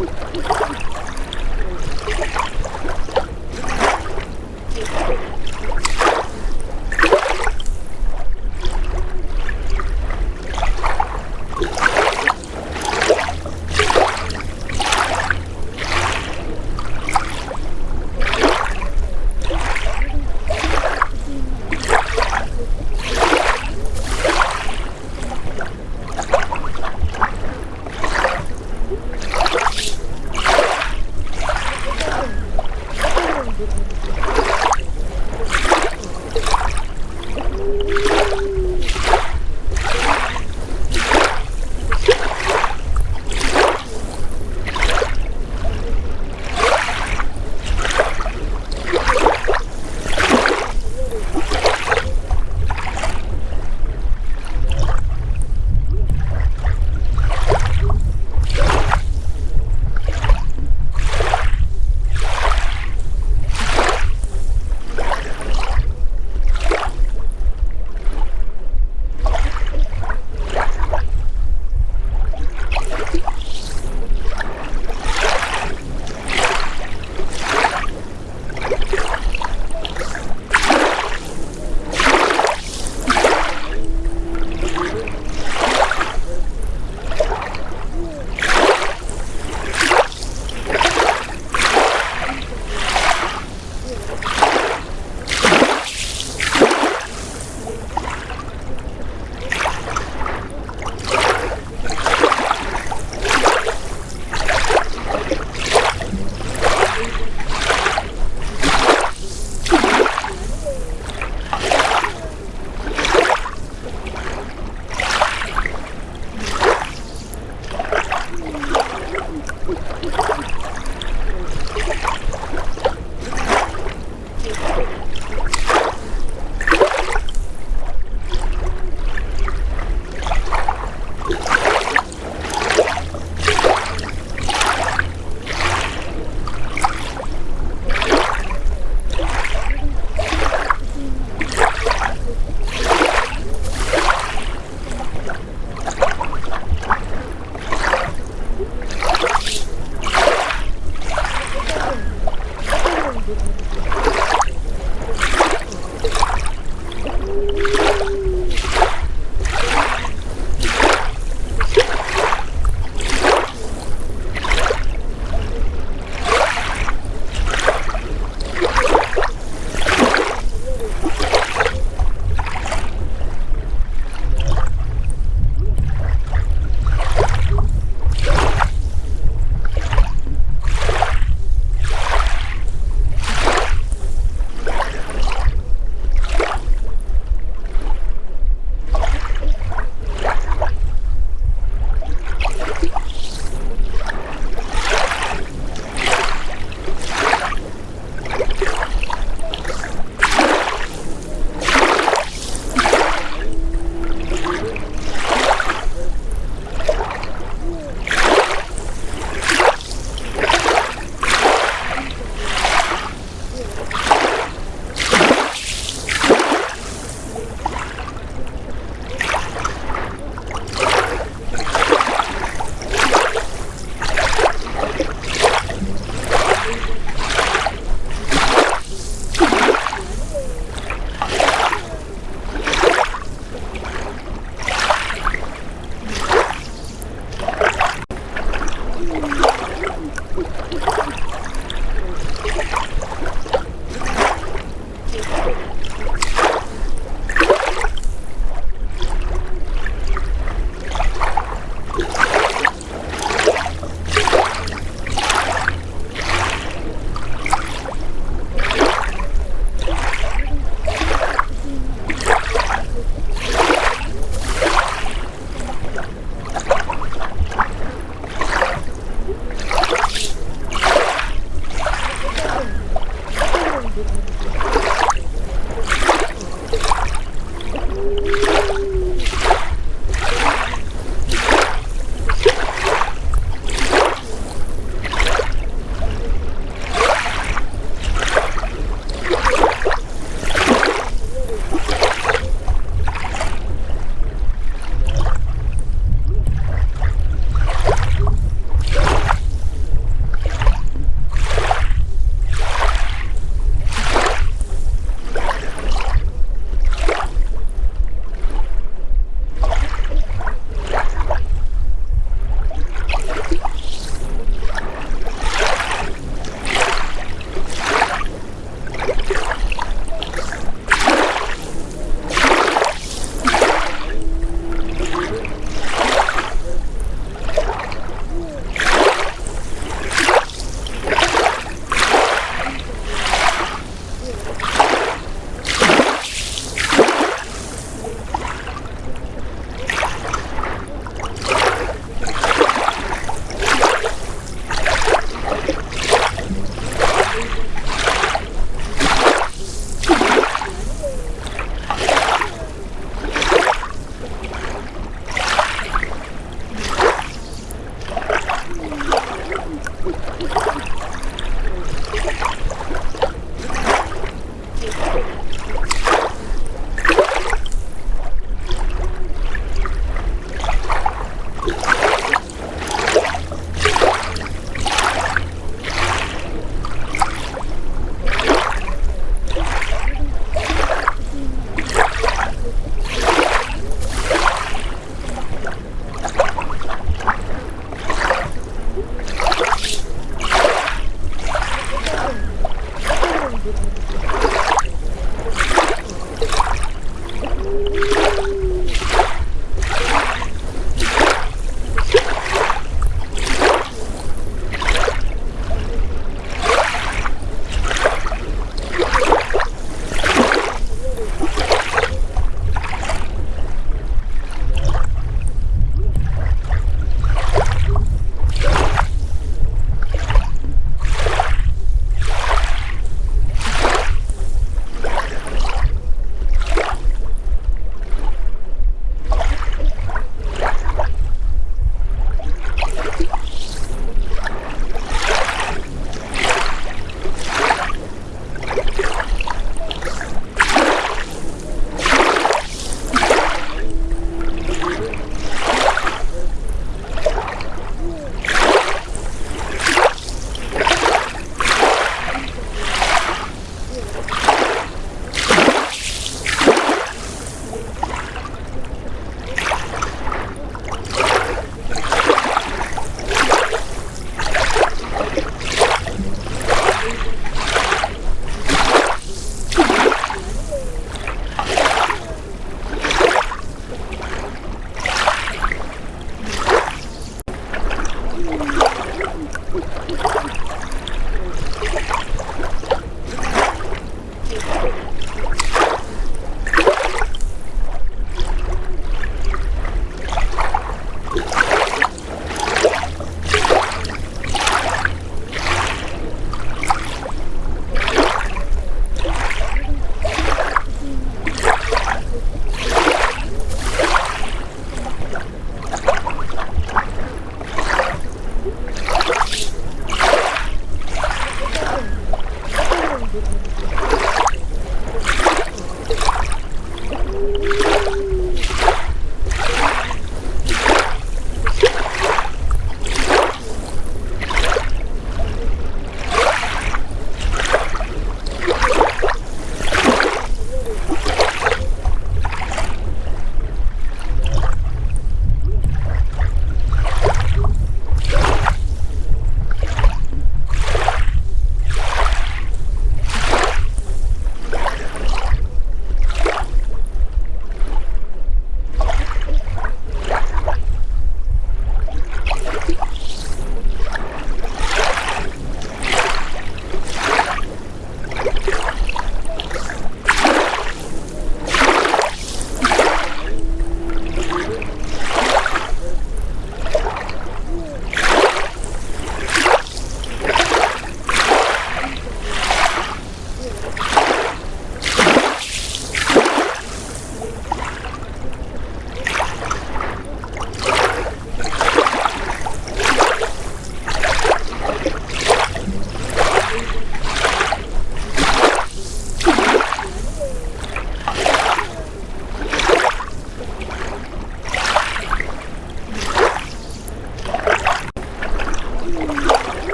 Oh,